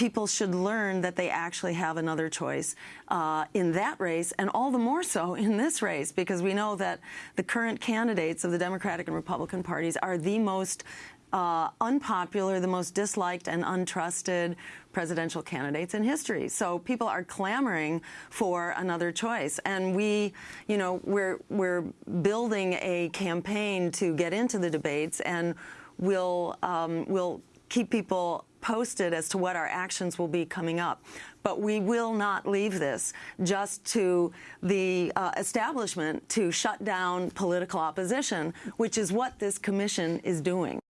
people should learn that they actually have another choice uh, in that race, and all the more so in this race, because we know that the current candidates of the Democratic and Republican parties are the most uh, unpopular, the most disliked and untrusted presidential candidates in history. So people are clamoring for another choice, and we, you know, we're we're building a campaign to get into the debates, and we'll um, we'll keep people posted as to what our actions will be coming up. But we will not leave this just to the uh, establishment to shut down political opposition, which is what this commission is doing.